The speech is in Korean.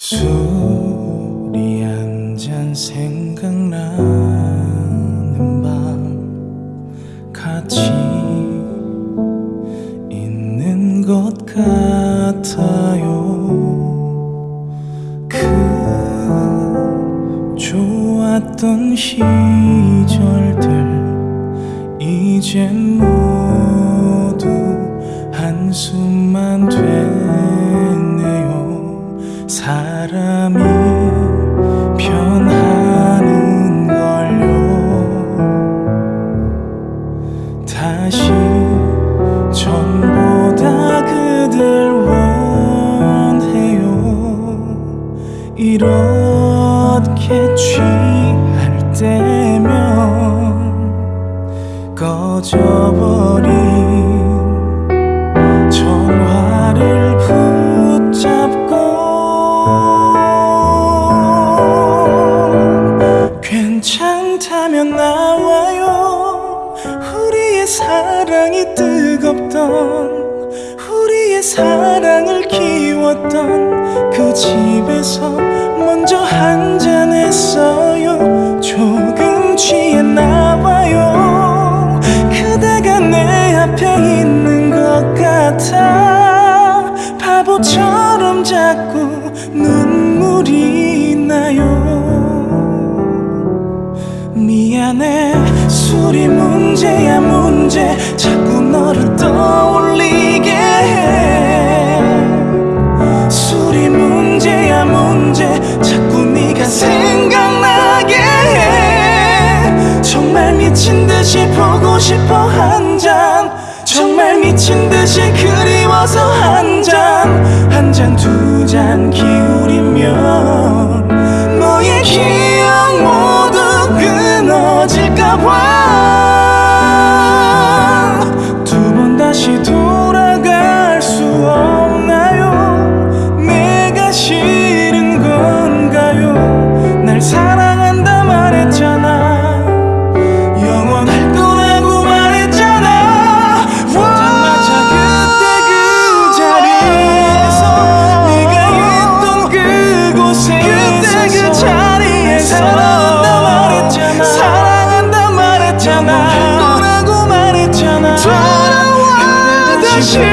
술이 한 잔 생각나는 밤 같이 있는 것 같아요. 그 좋았던 시절들 이젠 모 이렇게 취할 때면 꺼져버린 전화를 붙잡고 괜찮다면 나와요. 우리의 사랑이 뜨겁던 우리의 사랑을 키웠던 그 집에서 먼저 한 잔 했어요. 조금 취했나 봐요. 그대가 내 앞에 있는 것 같아. 바보처럼 자꾸 눈물이 나요. 미안해. 술이 문제야 문제 정말 미친 듯이 보고 싶어 한 잔. 정말 미친 듯이 그리워서 한 잔. 한 잔 두 잔 기울이면 너의 기억 모두 끊어질까봐. 두 번 다시 돌아갈 수 없나요? 내가 싫은 건가요? 날 사랑 말